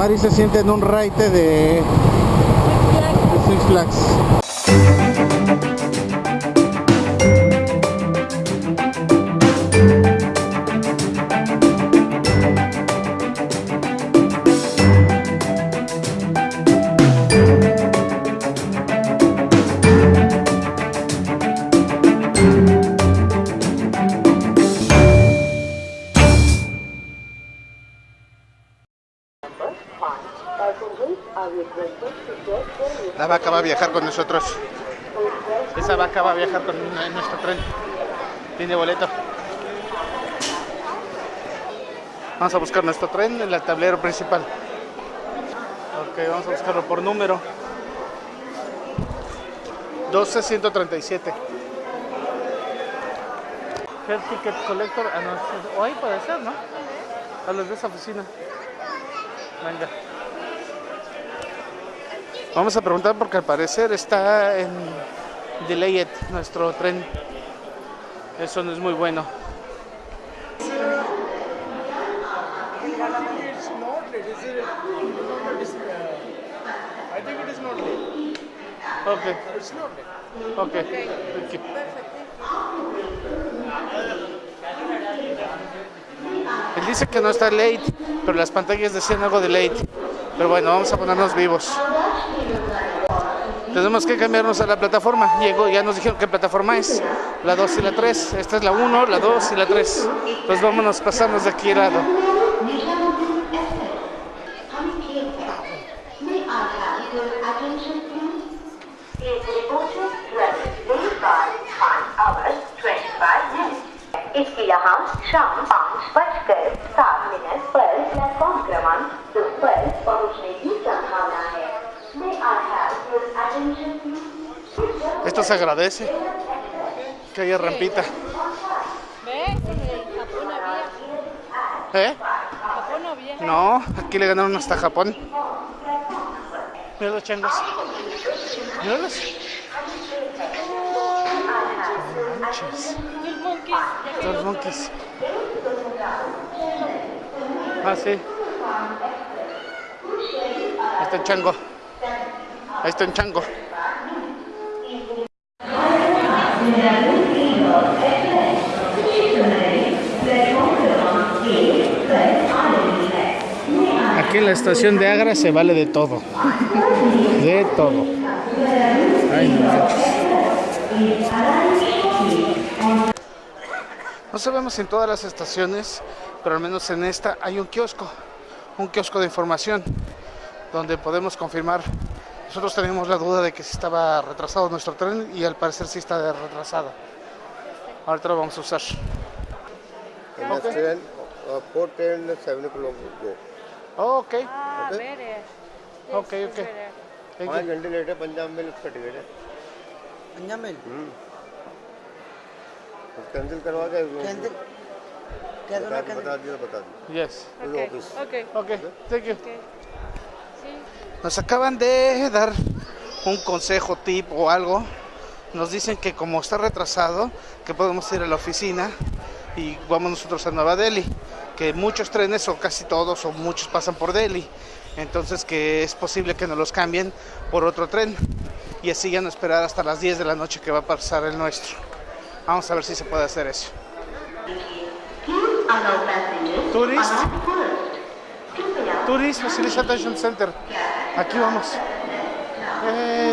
Mari se siente en un raite de, de Six Flags. La vaca va a viajar con nosotros. Esa vaca va a viajar con nuestro tren. Tiene boleto. Vamos a buscar nuestro tren en el tablero principal. Ok, vamos a buscarlo por número. 12137. Head Ticket Collector. Ah, no, ahí puede ser, ¿no? A los de esa oficina. Venga. Vamos a preguntar porque al parecer está en delayed nuestro tren. Eso no es muy bueno. It's not late. Is it? It's, I think it is not late. Ok, It's not late. ok. Thank you. Él dice que no está late, pero las pantallas decían algo de late. Pero bueno, vamos a ponernos vivos. Tenemos que cambiarnos a la plataforma. Llegó, ya nos dijeron qué plataforma es. La 2 y la 3. Esta es la 1, la 2 y la 3. Entonces vámonos, pasarnos de aquí al lado. May I have your attention, please? Is reported travel delayed by 5 hours 25 minutes. इसके यहाँ शाम पाँच बजकर सात मिनट पर प्लेटफॉर्म क्रमांक दो पर पहुँचने की संभावना Esto se agradece. Que haya rampita. ¿Ve? Japón había. ¿Eh? Japón había. No, aquí le ganaron hasta Japón. Mira los changos. Míralos. Manches. Los monkeys. Ah, sí. Ahí está el chango. Ahí está el chango. Aquí en la estación de Agra se vale de todo. De todo. No sabemos en todas las estaciones, pero al menos en esta hay un kiosco, un kiosco de información, donde podemos confirmar. Nosotros teníamos la duda de que si estaba retrasado nuestro tren y al parecer sí está retrasado. Ahorita lo vamos a usar. And next train, uh, fourth train, seven o'clock go. Oh, ok, Ah, better. ok, ok. Thank पाँच you. घंटे लेट है पंजाब में उसका टिकट है Punjab mail cancel करवा के कैंसिल क्या बता दोनों दी कैंसिल बता दिया बता दी Yes. Okay. office. Okay. nos acaban de dar un consejo, tip o algo. Nos dicen que como está retrasado, que podemos ir a la oficina y vamos nosotros a Nueva Delhi. Que muchos trenes, o casi todos, o muchos pasan por Delhi. Entonces que es posible que nos los cambien por otro tren. Y así ya no esperar hasta las 10 de la noche que va a pasar el nuestro. Vamos a ver si se puede hacer eso. Passengers Tourist. Turismo City Center. Aquí vamos. Eh,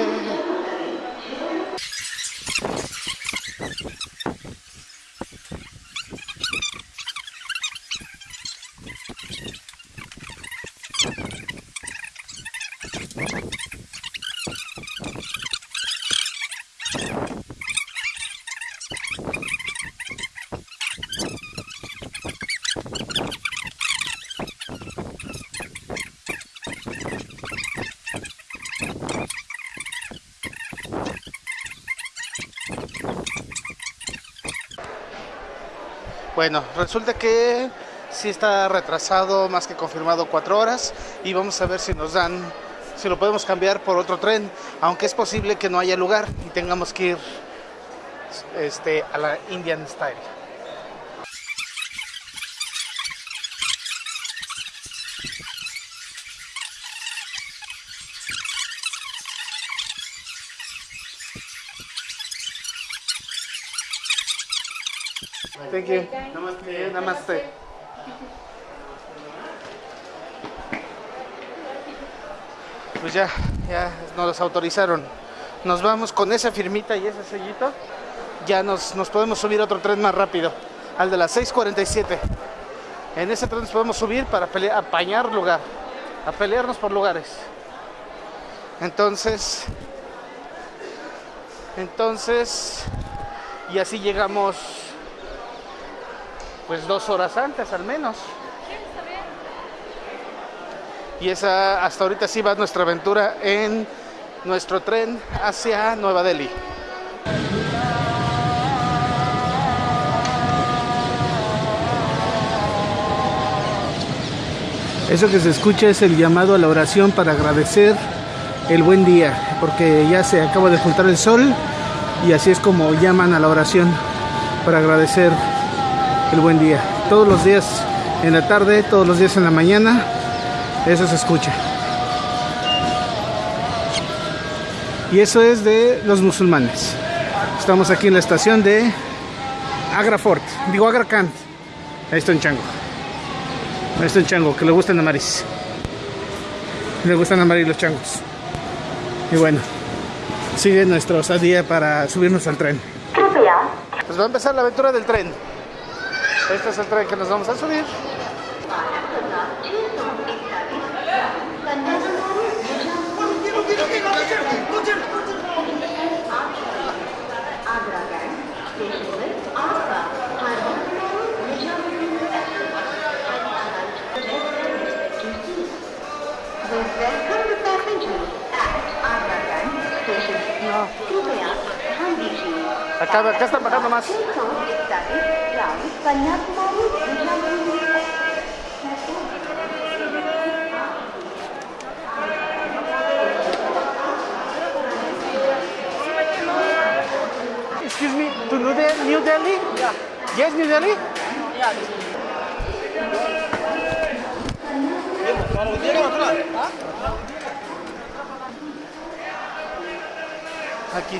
Bueno, resulta que sí está retrasado, más que confirmado, cuatro horas y vamos a ver si nos dan, si lo podemos cambiar por otro tren, aunque es posible que no haya lugar y tengamos que ir este, a la Indian Style. Thank you. Namaste. Pues ya, ya nos autorizaron. Nos vamos con esa firmita y ese sellito. Ya nos, nos podemos subir a otro tren más rápido, al de las 6:47. En ese tren nos podemos subir para pelear, apañar lugar, a pelearnos por lugares. Entonces, entonces, y así llegamos, pues dos horas antes al menos. Y esa, hasta ahorita sí va nuestra aventura en nuestro tren hacia Nueva Delhi. Eso que se escucha es el llamado a la oración para agradecer el buen día, porque ya se acaba de juntar el sol y así es como llaman a la oración para agradecer el buen día. Todos los días en la tarde, todos los días en la mañana, eso se escucha. Y eso es de los musulmanes. Estamos aquí en la estación de Agrafort, digo Agracant. Ahí está un chango. Ahí está un chango que le gustan amaris. Le gustan amarillos los changos. Y bueno, sigue nuestra osadía para subirnos al tren. Pues va a empezar la aventura del tren. Este es el tren que nos vamos a subir. Acaba, ಕಸ್ತ ಪಟ acaba Kanyakumari Excuse me, to New Delhi? New Delhi? Yeah. Yes, New Delhi? Yeah. Aqui.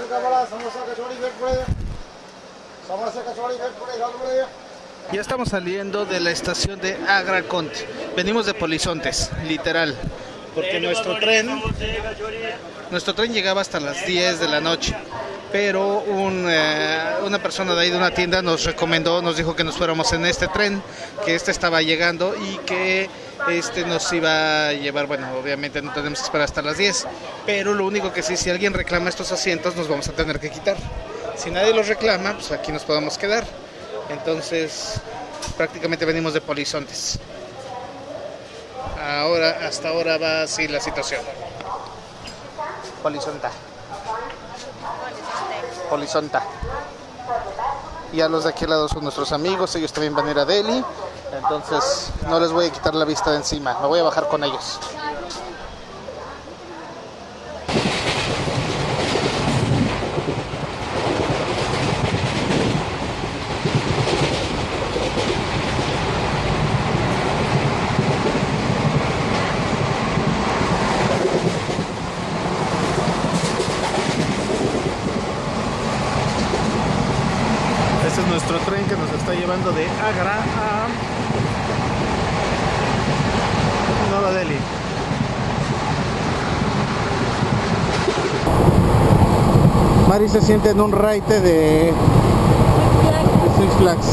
दाल का बड़ा समोसा कचौड़ी भेट पड़े समोसा कचौड़ी भेट पड़े दाल पड़े Ya estamos saliendo de la estación de Agra Cont. Venimos de Polizontes, literal. Porque nuestro tren, nuestro tren llegaba hasta las 10 de la noche. Pero eh, una persona de ahí de una tienda nos recomendó, nos dijo que nos fuéramos en este tren, que este estaba llegando y que este nos iba a llevar, bueno, obviamente no tenemos que esperar hasta las 10. Pero lo único que sí, si alguien reclama estos asientos, nos vamos a tener que quitar. Si nadie los reclama, pues aquí nos podemos quedar. Entonces, prácticamente venimos de Polizontes. Ahora, hasta ahora va así la situación. Polizonta. Polizonta. Y a los de aquel lado son nuestros amigos, ellos también van a ir a Delhi. Entonces, no les voy a quitar la vista de encima, me voy a bajar con ellos. Este es nuestro que nos está llevando de Agra a Nueva Delhi. Mari se siente en un raite de Six Flags.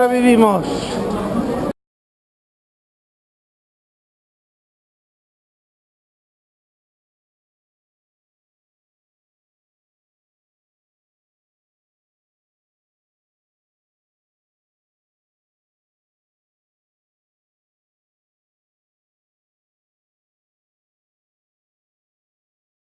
Sobrevivimos.